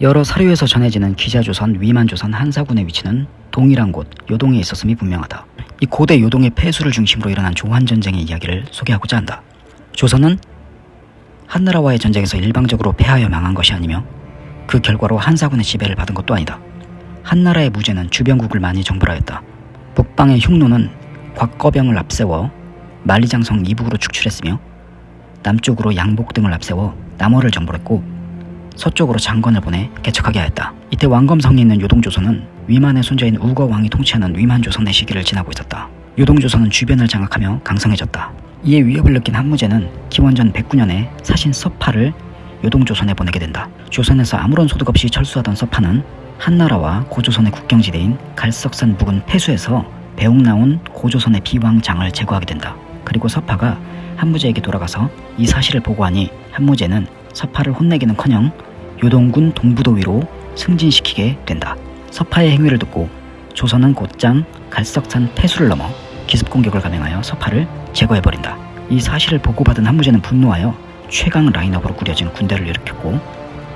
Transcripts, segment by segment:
여러 사료에서 전해지는 기자조선, 위만조선, 한사군의 위치는 동일한 곳 요동에 있었음이 분명하다. 이 고대 요동의 폐수를 중심으로 일어난 조한전쟁의 이야기를 소개하고자 한다. 조선은 한나라와의 전쟁에서 일방적으로 패하여 망한 것이 아니며 그 결과로 한사군의 지배를 받은 것도 아니다. 한나라의 무죄는 주변국을 많이 정벌하였다. 북방의 흉노는 곽거병을 앞세워 만리장성 이북으로 축출했으며 남쪽으로 양복 등을 앞세워 남어를 정벌했고 서쪽으로 장건을 보내 개척하게 하였다. 이때 왕검성에 있는 요동조선은 위만의 손자인 우거왕이 통치하는 위만조선의 시기를 지나고 있었다. 요동조선은 주변을 장악하며 강성해졌다. 이에 위협을 느낀 한무제는 기원전 109년에 사신 서파를 요동조선에 보내게 된다. 조선에서 아무런 소득 없이 철수하던 서파는 한나라와 고조선의 국경지대인 갈석산 부근 폐수에서 배옥 나온 고조선의 비왕장을 제거하게 된다. 그리고 서파가 한무제에게 돌아가서 이 사실을 보고하니 한무제는 서파를 혼내기는커녕 요동군 동부도위로 승진시키게 된다. 서파의 행위를 듣고 조선은 곧장 갈석산 폐수를 넘어 기습공격을 감행하여 서파를 제거해버린다. 이 사실을 보고받은 한무제는 분노하여 최강 라인업으로 꾸려진 군대를 일으켰고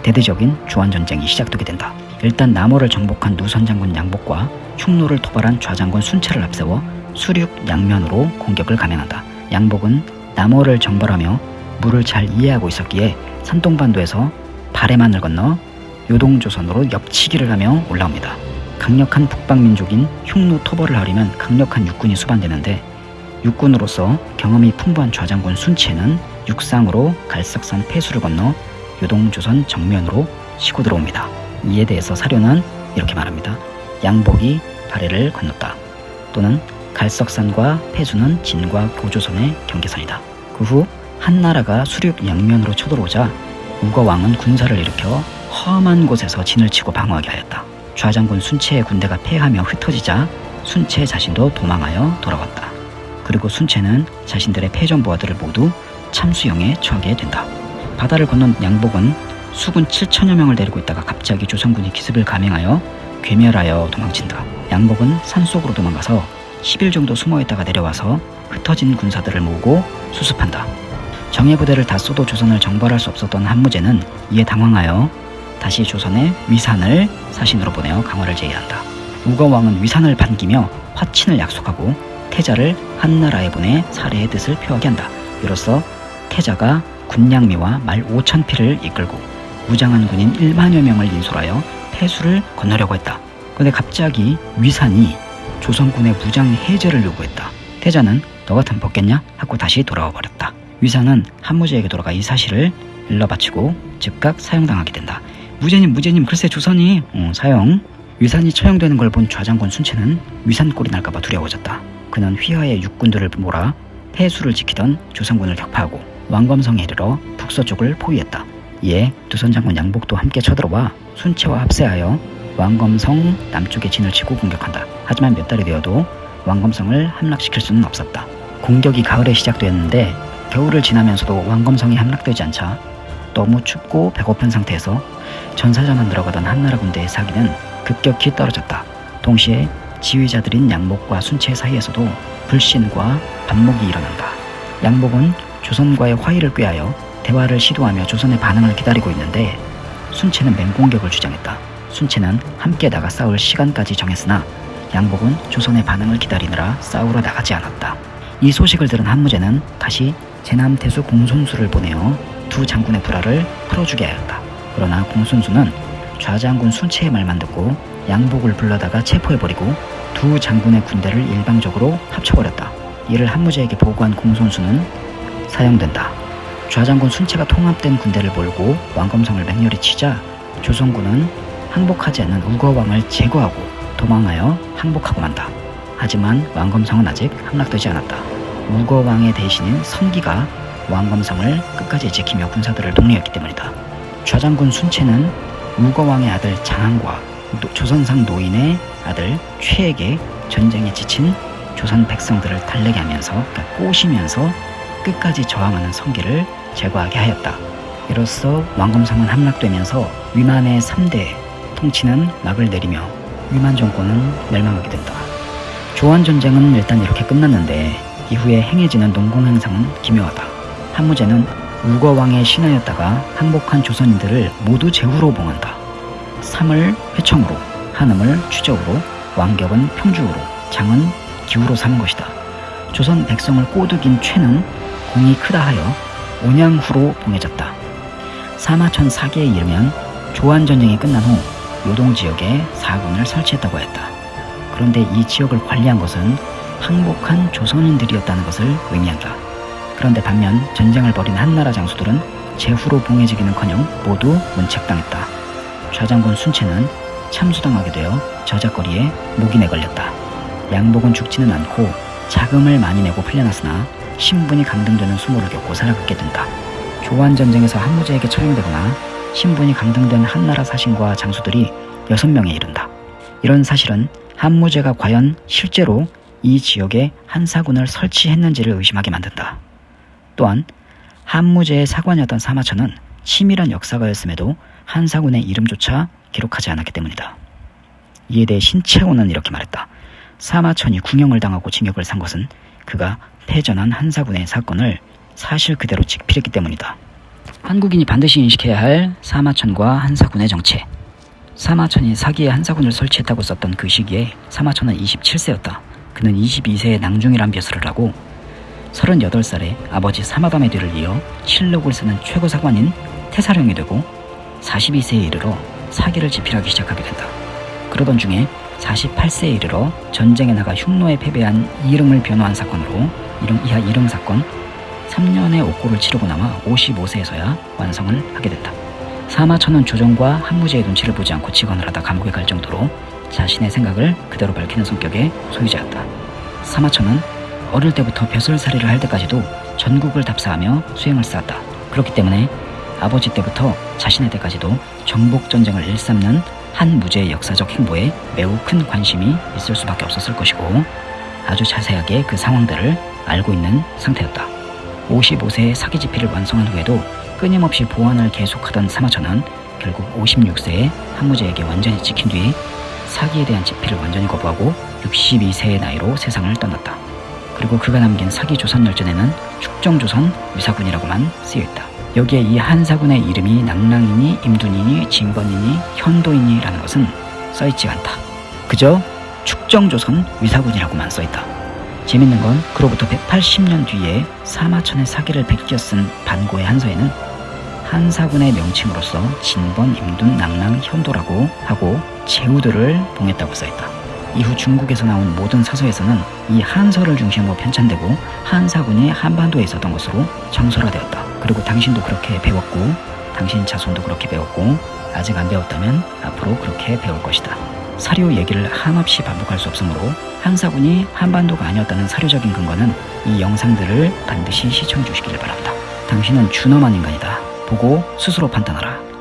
대대적인 주한전쟁이 시작되게 된다. 일단 남호를 정복한 누선 장군 양복과 흉노를 토벌한 좌장군 순체를 앞세워 수륙 양면으로 공격을 감행한다. 양복은 남호를 정벌하며 물을 잘 이해하고 있었기에 산동반도에서 발해만을 건너 요동조선으로 옆치기를 하며 올라옵니다. 강력한 북방민족인 흉노 토벌을 하려면 강력한 육군이 수반되는데 육군으로서 경험이 풍부한 좌장군 순체는 육상으로 갈석산 폐수를 건너 요동조선 정면으로 치고 들어옵니다. 이에 대해서 사료는 이렇게 말합니다. 양복이 발해를 건넜다. 또는 갈석산과 폐수는 진과 고조선의 경계선이다. 그후 한나라가 수륙 양면으로 쳐들어오자 우거왕은 군사를 일으켜 험한 곳에서 진을 치고 방어하게 하였다. 좌장군 순체의 군대가 패하며 흩어지자 순체 자신도 도망하여 돌아왔다. 그리고 순체는 자신들의 패전부하들을 모두 참수형에 처하게 된다. 바다를 건넌 양복은 수군 7천여 명을 데리고 있다가 갑자기 조선군이 기습을 감행하여 괴멸하여 도망친다. 양복은 산속으로 도망가서 10일 정도 숨어있다가 내려와서 흩어진 군사들을 모으고 수습한다. 정예 부대를 다 쏘도 조선을 정벌할 수 없었던 한무제는 이에 당황하여 다시 조선의 위산을 사신으로 보내어 강화를 제의한다. 우거왕은 위산을 반기며 화친을 약속하고 태자를 한나라에 보내 사례의 뜻을 표하게 한다. 이로써 태자가 군량미와 말 5천 피를 이끌고 무장한 군인 1만여 명을 인솔하여 폐수를 건너려고 했다. 그런데 갑자기 위산이 조선군의 무장 해제를 요구했다. 태자는 너 같은 벗겠냐? 하고 다시 돌아와 버렸다. 위산은 한무제에게 돌아가 이 사실을 일러 바치고 즉각 사형당하게 된다. 무제님 무제님 글쎄 조선이 어, 사형 위산이 처형되는 걸 본 좌장군 순체는 위산골이 날까봐 두려워졌다. 그는 휘하의 육군들을 몰아 폐수를 지키던 조선군을 격파하고 왕검성에 이르러 북서쪽을 포위했다. 이에 두선장군 양복도 함께 쳐들어와 순체와 합세하여 왕검성 남쪽에 진을 치고 공격한다. 하지만 몇 달이 되어도 왕검성을 함락시킬 수는 없었다. 공격이 가을에 시작되었는데 겨울을 지나면서도 왕검성이 함락되지 않자 너무 춥고 배고픈 상태에서 전사자만 들어가던 한나라 군대의 사기는 급격히 떨어졌다. 동시에 지휘자들인 양목과 순체 사이에서도 불신과 반목이 일어난다. 양목은 조선과의 화의를 꾀하여 대화를 시도하며 조선의 반응을 기다리고 있는데 순체는 맹공격을 주장했다. 순체는 함께 나가 싸울 시간까지 정했으나 양복은 조선의 반응을 기다리느라 싸우러 나가지 않았다. 이 소식을 들은 한무제는 다시 제남태수 공손수를 보내어 두 장군의 불화를 풀어주게 하였다. 그러나 공손수는 좌장군 순체의 말만 듣고 양복을 불러다가 체포해버리고 두 장군의 군대를 일방적으로 합쳐버렸다. 이를 한무제에게 보고한 공손수는 사형된다. 좌장군 순체가 통합된 군대를 몰고 왕검성을 맹렬히 치자 조선군은 항복하지 않는 우거왕을 제거하고 도망하여 항복하고 만다. 하지만 왕검성은 아직 함락되지 않았다. 우거왕의 대신인 선기가 왕검성을 끝까지 지키며 군사들을 독려했기 때문이다. 좌장군 순체는 우거왕의 아들 장항과 조선상 노인의 아들 최에게 전쟁에 지친 조선 백성들을 달래게 하면서 그러니까 꼬시면서 끝까지 저항하는 성기를 제거하게 하였다. 이로써 왕검성은 함락되면서 위만의 3대 통치는 막을 내리며 위만 정권은 멸망하게 된다. 조한 전쟁은 일단 이렇게 끝났는데 이후에 행해지는 농공 행상은 기묘하다. 한무제는 우거왕의 신하였다가 항복한 조선인들을 모두 제후로 봉한다. 삼을 회청으로, 한음을 추적으로, 왕격은 평주으로, 장은 기우로 삼은 것이다. 조선 백성을 꼬드긴 최는 공이 크다 하여 온양후로 봉해졌다. 사마천 사기에 이르면 조한전쟁이 끝난 후 요동 지역에 사군을 설치했다고 했다. 그런데 이 지역을 관리한 것은 항복한 조선인들이었다는 것을 의미한다. 그런데 반면 전쟁을 벌인 한나라 장수들은 제후로 봉해지기는커녕 모두 문책당했다. 좌장군 순채는 참수당하게 되어 저작거리에 목인에 걸렸다. 양복은 죽지는 않고 자금을 많이 내고 풀려났으나 신분이 강등되는 수모를 겪고 살아가게 된다. 조한전쟁에서 한무제에게 처형되거나 신분이 강등된 한나라 사신과 장수들이 6명에 이른다. 이런 사실은 한무제가 과연 실제로 이 지역에 한사군을 설치했는지를 의심하게 만든다. 또한 한무제의 사관이었던 사마천은 치밀한 역사가였음에도 한사군의 이름조차 기록하지 않았기 때문이다. 이에 대해 신채호는 이렇게 말했다. 사마천이 궁형을 당하고 징역을 산 것은 그가 패전한 한사군의 사건을 사실 그대로 직필했기 때문이다. 한국인이 반드시 인식해야 할 사마천과 한사군의 정체. 사마천이 사기에 한사군을 설치했다고 썼던 그 시기에 사마천은 27세였다. 그는 22세에 낭중이란 벼슬을 하고 38살에 아버지 사마담의 뒤를 이어 실록을 쓰는 최고 사관인 태사령이 되고 42세에 이르러 사기를 집필하기 시작하게 된다. 그러던 중에 48세에 이르러 전쟁에 나가 흉노에 패배한 이름을 변호한 사건으로 이름 이하 이름 사건 3년의 옥고를 치르고 남아 55세에서야 완성을 하게 됐다. 사마천은 조정과 한무제의 눈치를 보지 않고 직언을 하다 감옥에 갈 정도로 자신의 생각을 그대로 밝히는 성격의 소유자였다. 사마천은 어릴 때부터 벼슬살이를 할 때까지도 전국을 답사하며 수행을 쌓았다. 그렇기 때문에 아버지 때부터 자신의 때까지도 정복전쟁을 일삼는 한 무제의 역사적 행보에 매우 큰 관심이 있을 수밖에 없었을 것이고 아주 자세하게 그 상황들을 알고 있는 상태였다. 55세에 사기 집필을 완성한 후에도 끊임없이 보완을 계속하던 사마천은 결국 56세에 한무제에게 완전히 찍힌 뒤 사기에 대한 집필을 완전히 거부하고 62세의 나이로 세상을 떠났다. 그리고 그가 남긴 사기 조선 열전에는 축정조선 위사군이라고만 쓰여있다. 여기에 이 한사군의 이름이 낭랑이니 임둔이니 진건이니 현도이니라는 것은 써있지 않다. 그저 축정조선 위사군이라고만 써있다. 재밌는 건 그로부터 180년 뒤에 사마천의 사기를 베껴 쓴 반고의 한서에는 한사군의 명칭으로서 진번, 임둔, 낭랑, 현도라고 하고 제후들을 봉했다고 써있다. 이후 중국에서 나온 모든 사서에서는 이 한서를 중심으로 편찬되고 한사군이 한반도에 있었던 것으로 정설화되었다. 그리고 당신도 그렇게 배웠고 당신 자손도 그렇게 배웠고 아직 안 배웠다면 앞으로 그렇게 배울 것이다. 사료 얘기를 한없이 반복할 수 없으므로 한사군이 한반도가 아니었다는 사료적인 근거는 이 영상들을 반드시 시청해 주시기를 바랍니다. 당신은 준엄한 인간이다. 보고 스스로 판단하라.